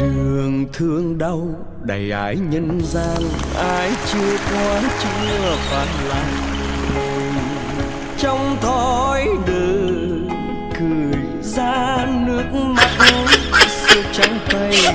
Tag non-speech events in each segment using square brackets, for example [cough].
đường thương đau đầy ái nhân gian ai chưa qua chưa phản lại trong thói đời trắng tay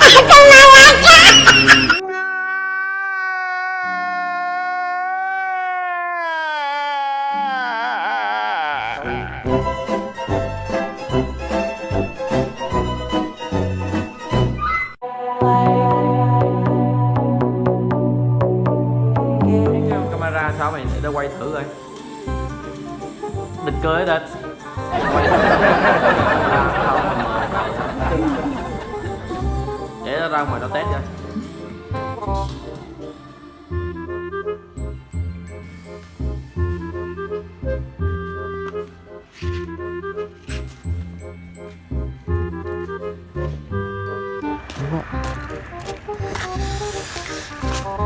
ra ngoài nó test coi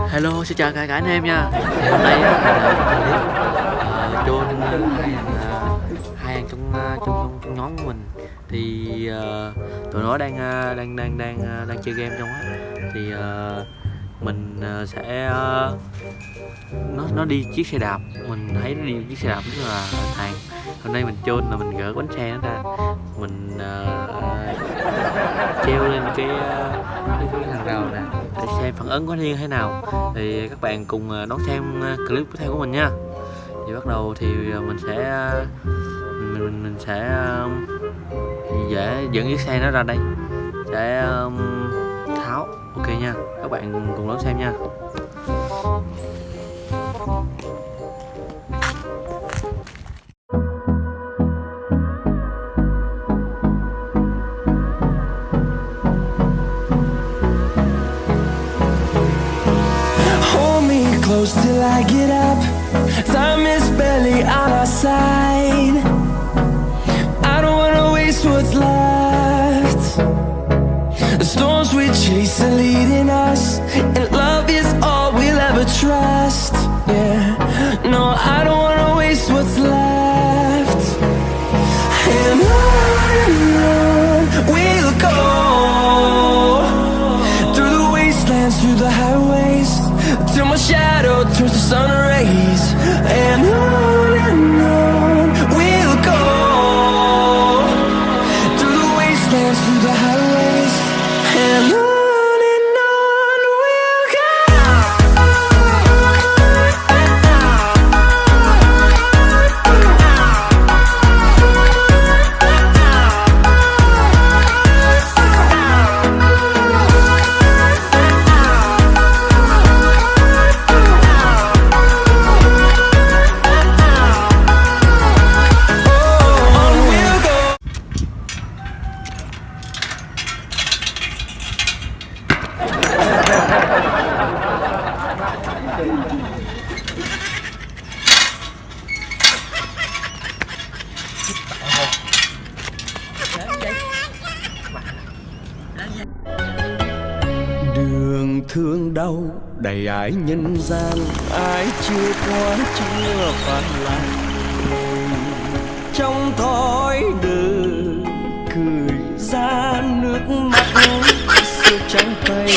Hello, xin chào cả cả anh em nha. Hôm nay mình uh, John uh, hai anh uh, hai anh trong, uh, trong trong trong nhóm của mình thì uh, tụi nó đang uh, đang đang đang uh, đang chơi game trong á. Thì uh, mình uh, sẽ uh, nó nó đi chiếc xe đạp. Mình thấy nó đi chiếc xe đạp rất là hàng hôm nay mình chôn là mình gỡ bánh xe nó ra. Mình uh, treo lên cái, cái, cái hàng rào nè. Để xem phản ứng có như thế nào. Thì các bạn cùng đón xem clip tiếp theo của mình nha. Thì bắt đầu thì mình sẽ mình mình, mình sẽ dễ dẫn chiếc xe nó ra đây để um, tháo ok nha các bạn cùng đón xem nha close till I get up. Time is barely on our side. We chase are leading us, and love is all we'll ever trust. Yeah, no, I don't wanna waste what's left. And on and on we'll go through the wastelands, through the highways, till my shadow turns to sun rays. And on and on we'll go through the wastelands, through the highways, đường thương đau, đầy ái nhân gian ai chưa qua, chưa phản lại. Trong thói đời cười ra nước mắt sự trắng tay.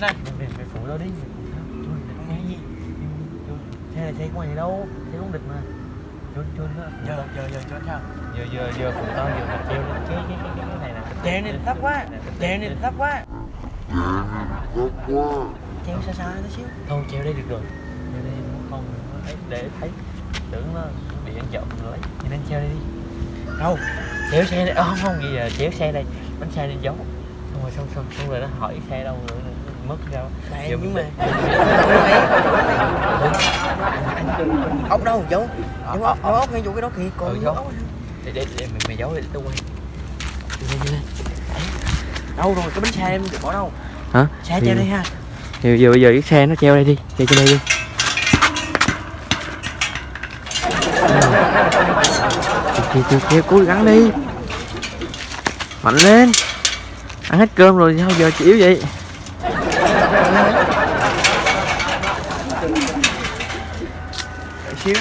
Tao định nè mày mày phụ tao đi không nghe gì xe này xe của mày đâu? Xe không địch mà. Chôn chôn đó giờ giờ giờ chôn sao? Giờ giờ giờ phụ tao giờ mà treo lên. Cái cái cái cái này nè treo này thấp quá. Treo này thấp quá. Treo xa xa tí xíu. Thôi treo đây được rồi. Treo đây không thấy để thấy. Tưởng nó bị ăn trộm rồi thì nên treo đây đi. Đâu? Treo xe đây. Ờ, không không bây giờ treo xe đây. Bánh xe đi giấu. Xong rồi xong xong xong rồi nó hỏi xe đâu nó mất ra Này, Giờ nhưng mình mà- ốc đâu giấu giấu ốc giấu ốc ngay chỗ cái đó kìa còn Ừ, giấu. để để để mày, mày giấu để tao quay đi lên. Đâu rồi cái bánh xe em bỏ đâu? Hả? Xe treo đây ha. giờ giờ bây giờ cái xe nó treo đây đi treo trên đây đi. Thì thì thì cố gắng đi. Mạnh lên. Ăn hết cơm rồi sao giờ chịu vậy Đợi xíu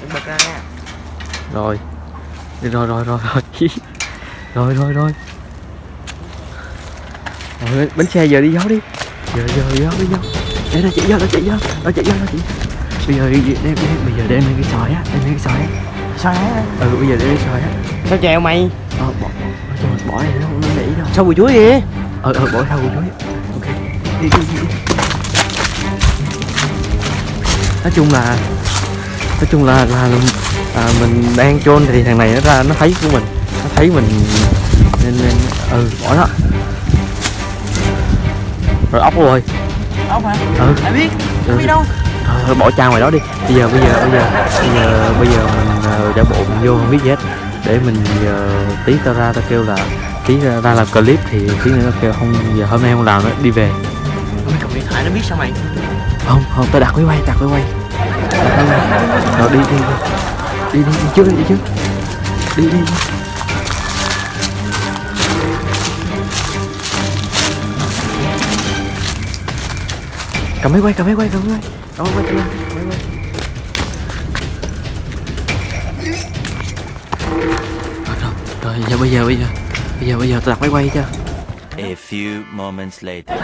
Đừng bật ra nha Rồi Rồi rồi rồi rồi Rồi rồi rồi rồi bánh xe giờ đi giấu đi giờ giờ giấu đi giấu để nó chạy giấu nó chạy giấu nó chạy giấu nó chạy bây giờ đem đem bây giờ đem lên cái sỏi á đem lên cái sỏi á sỏi á ừ bây giờ đem cái sỏi á sao chèo mày ờ bỏ, bỏ, bỏ này nữa sao bùi chuối vậy? Ờ ờ bỏ sau chuối ok. Đi đi đi, nói chung là nói chung là là, là à, mình đang chôn thì thằng này nó ra nó thấy của mình nó thấy mình nên nên ừ bỏ nó. Rồi ốc rồi. Ốc hả? Ừ. Ai biết? Ừ. không biết đâu. Thôi, thôi bỏ cha ngoài đó đi. Bây giờ bây giờ bây giờ bây giờ bây giờ mình uh, giả bộ mình vô không biết gì hết. Để mình giờ tí tao ra tao kêu là tí ra, ra làm clip thì tí nữa kêu không giờ hôm nay không làm nữa đi về. Mày cầm điện thoại nó biết sao mày? Không không tao đặt máy quay đặt máy quay. Rồi đi đi đi. Đi đi, đi trước đi, trước. Đi đi, đi. cầm máy quay cầm máy quay cầm máy quay. Cầm máy quay cầm máy quay rồi giờ bây giờ bây giờ bây giờ bây giờ tao đặt máy quay cho A few moments later.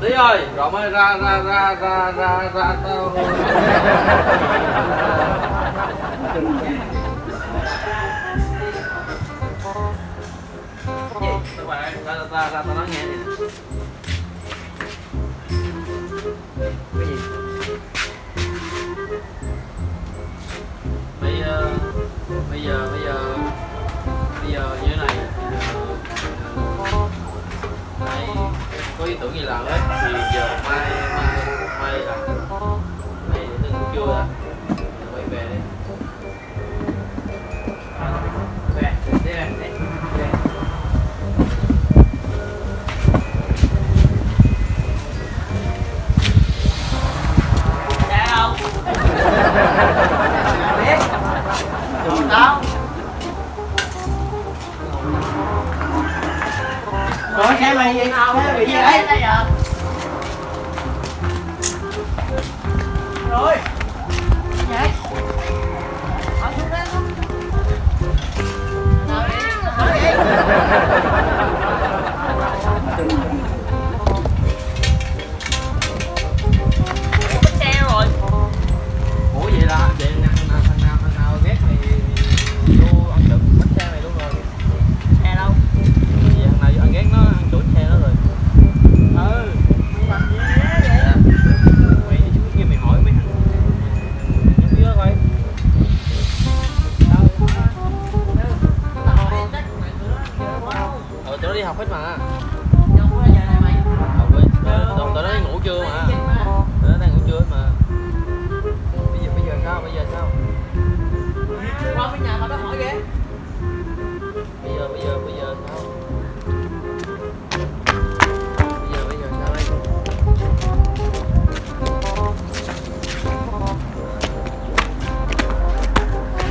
Tí ơi, rồi mới ra ra ra ra ra ra tao Gì? Các bạn, ra ra ra ra tao nói nghe bây giờ bây giờ bây giờ như thế này Đây, có ý tưởng gì làm hết thì giờ mai mai mai là mày đừng kêu ra tao Ủa xe mày vậy? Xe bị gì đấy?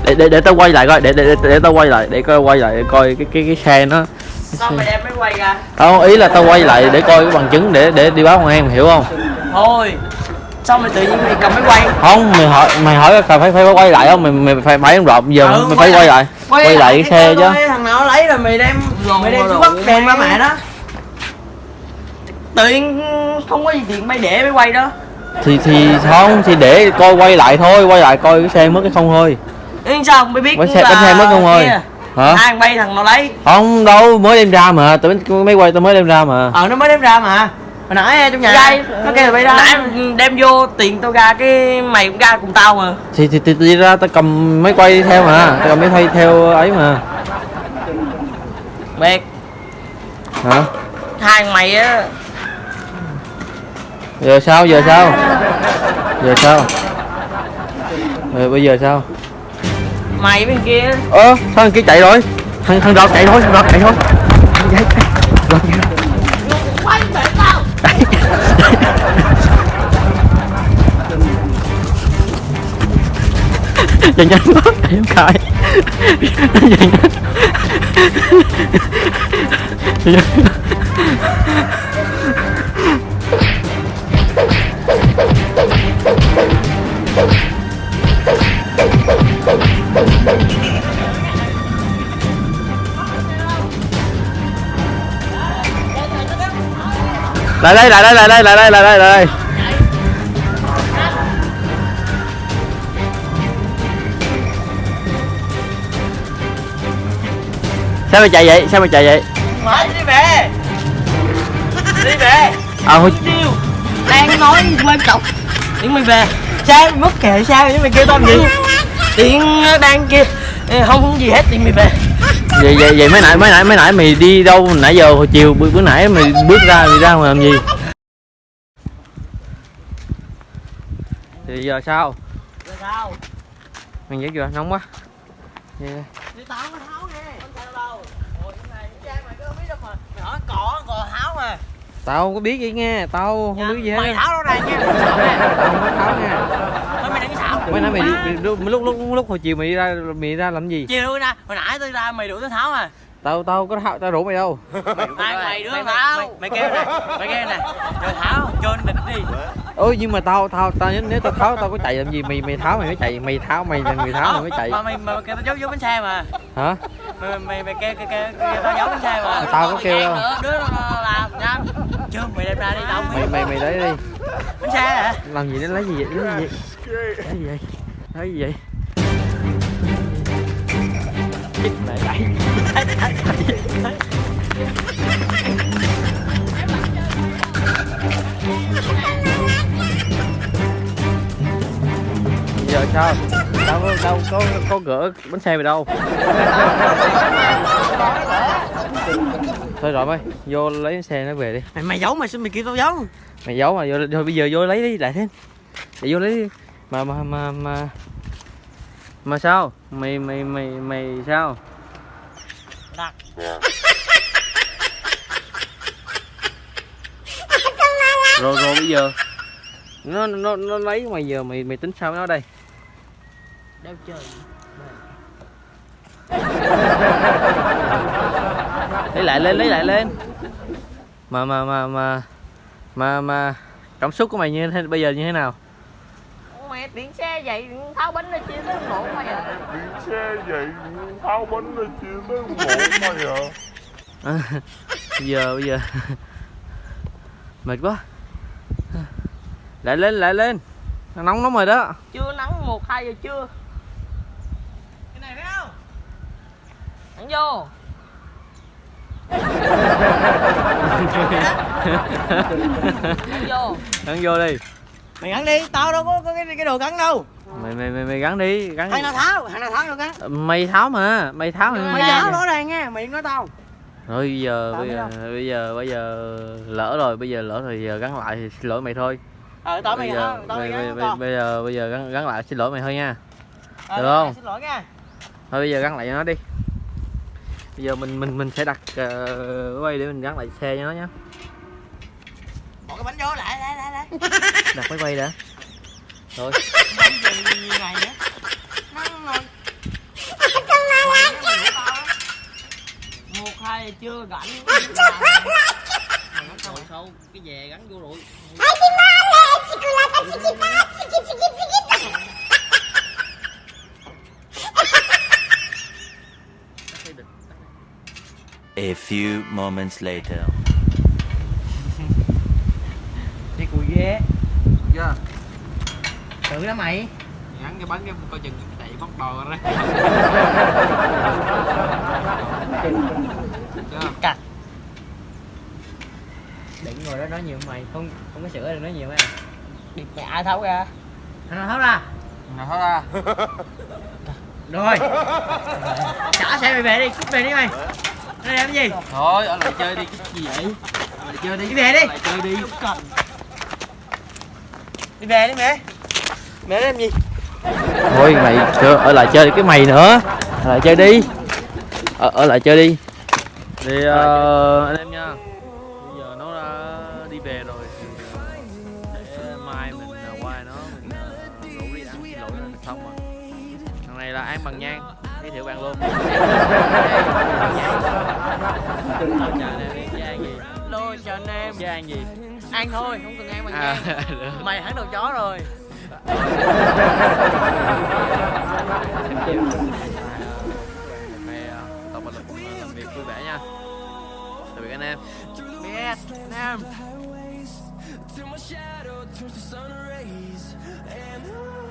Để để để tao quay lại coi để để để, để tao quay lại để coi quay lại để coi cái cái cái xe nó. Sao mày đem máy quay ra? không ý là tao quay lại để coi cái bằng chứng để để đi báo công an hiểu không? Thôi Sao mày tự nhiên mày cầm máy quay? không mày hỏi mày hỏi phải phải phải quay lại không? Mày mày phải phải em rộp giờ Ừ, mày quay phải quay lại. lại quay lại cái xe chứ. Thằng nào lấy rồi mày đem Mày đem xuống bắt đem ba mẹ đó. Tự nhiên không có gì tiền mày để máy quay đó. Thì thì không thì để coi quay lại thôi quay lại coi cái xe mất cái không thôi Nhưng sao mày biết bánh xe bánh xe mất không ơi. hả? Thằng bay thằng nào lấy. Không đâu mới đem ra mà. Tao mấy quay tao mới đem ra mà. Ờ nó mới đem ra mà. Hồi nãy trong nhà Dây. Nó kêu bay ra. Nãy đem vô tiền tao ra cái mày cũng ra cùng tao mà. Thì thì, thì, thì ra tao cầm máy quay theo mà. Tao cầm máy quay theo ấy mà. Biệt hả? Hai mày á. Giờ sao giờ sao? Giờ sao? Rồi bây giờ sao Mày bên kia ơ sao thằng kia chạy rồi thằng thằng rọt chạy thôi thằng rọt chạy thôi Thằng chạy, chạy. Rọt chạy rồi. Quay về tao chạy nhanh quá em cãi chạy nhanh lại đây lại đây lại đây lại đây lại đây lại đây. Sao mày chạy vậy? Sao mày chạy vậy? Mày đi về Đi về à thôi Tiêu. Đang nói quan trọng? Điện mày về. Sao? Mất kệ sao? Vậy mày kêu tao gì? Điện đang kia. Không gì hết điện mày về vậy vậy vậy mới nãy mới nãy mới nãy mày đi đâu? Nãy giờ hồi chiều bữa, bữa nãy mày bước ra mày ra mà làm gì? Thì giờ sao? Về sao? Mày dễ chưa nóng quá. Đi tao Không có biết tao không có gì nghe tao không biết gì hết. Mày tháo đâu này nha. Tao không có tháo nha Thôi mày đừng xạo mới nãy mày đi mày, lúc, lúc lúc lúc hồi chiều mày đi ra mày đi ra làm gì? Chiều ra. Hồi nãy tôi ra mày đuổi tôi tháo à. Tao tao có tháo tao rủ mày đâu. Hai mày đứa tháo. Mày, mày kêu nè Mày kêu nè. Rồi tháo Cho địch đi. Ôi nhưng mà tao tao tao nếu, nếu tao tháo tao có chạy làm gì mày mày tháo mày mới chạy. Mày tháo mày người tháo mày mới chạy. Mà mày mà kêu tao giấu giấu bánh xe mà. Hả? Mày mày mày kêu kêu kêu tao giấu bánh xe mà. Tao có kêu đâu. đứa làm nhanh chưa mày đem ra đi tao mày mày mày lấy đi. Bánh xe hả? Làm gì đến lấy gì vậy? Lấy gì lấy gì vậy? Gì vậy? Chết mẹ giờ sao? Đâu có đâu có có gỡ bánh xe mày đâu? Thôi rồi mày vô lấy xe nó về đi. Mày mày giấu mày xin mày kêu tao giấu. Mày giấu mà vô thôi bây giờ vô lấy đi lại thêm. Để vô lấy đi mà mà mà mà. Mà sao? Mày mày mày mày sao? Đặt rồi rồi bây giờ. Nó nó nó lấy mày giờ mày mày tính sao với nó đây? Đeo chơi lấy lại lên lấy lại lên. Mà mà mà mà. Mà mà. Cảm xúc của mày như thế bây giờ như thế nào điện xe vậy tháo bánh nó chia tới bộ mày à. Xe vậy tháo bánh ra chia tới một mày à. [laughs] À, bây giờ bây giờ. Mệt quá. Lại lên lại lên. Nóng lắm rồi đó chưa nắng một hai giờ trưa. Cái này thấy không? Ăn vô. [laughs] Ăn vô. Gắn vô đi mày gắn đi tao đâu có, có cái, cái đồ gắn đâu. Mày mày mày, mày gắn đi gắn thằng nào tháo thằng nào tháo được gắn mày tháo mà mày tháo mày mày tháo rõ ràng nha mày nói tao. Rồi bây giờ Tao bây giờ bây giờ bây giờ lỡ rồi bây giờ lỡ rồi giờ gắn lại thì xin lỗi mày thôi. Ờ tao mày bây giờ tao mày bây, gắn bây, giờ bây giờ gắn, gắn lại xin lỗi mày thôi nha. Ờ, được mày không? xin lỗi nha. Thôi bây giờ gắn lại cho nó đi. Bây giờ mình mình mình sẽ đặt uh, quay để mình gắn lại xe cho nó nhé bỏ cái bánh vô lại lại lại lại [laughs] đặt máy quay đã rồi một hai chưa gắn rồi sâu cái về gắn vô rồi A few moments later. đi cùi ghê chưa tự đó mày. Gắn cái bánh cái coi chừng chạy bóc đò ra. Cạch. Đừng ngồi đó nói nhiều mày không không có sữa đừng nói nhiều mày. Đi mẹ tháo ra? Thằng nào tháo ra? Nào thôi ra? Rồi. Trả xe mày về đi cút về đi mày. Đây làm cái gì? thôi ở lại chơi đi cái gì vậy? Ở lại chơi đi. Đi về đi. ở lại chơi đi. Đi về đi mẹ. Mẹ làm gì? thôi mày chơi, ở lại chơi cái mày nữa. Ở lại chơi đi. Ở, ở lại chơi đi. Thì ờ, anh em nha. Bây giờ nó đã đi về rồi. Ờ, để mai mình ờ, qua nó mình rủ đi ăn xin lỗi nó xong rồi. Thằng này là an bằng nhang giới thiệu bạn luôn. Chào anh em đi với an gì Lô chào anh em. với an gì? Ăn thôi, không cần ăn bằng à, nhang. [laughs] Mày hẳn đầu chó rồi xem phim mày tập một lực việc vui vẻ nha tạm biệt anh em em my shadow turns to sun rays and I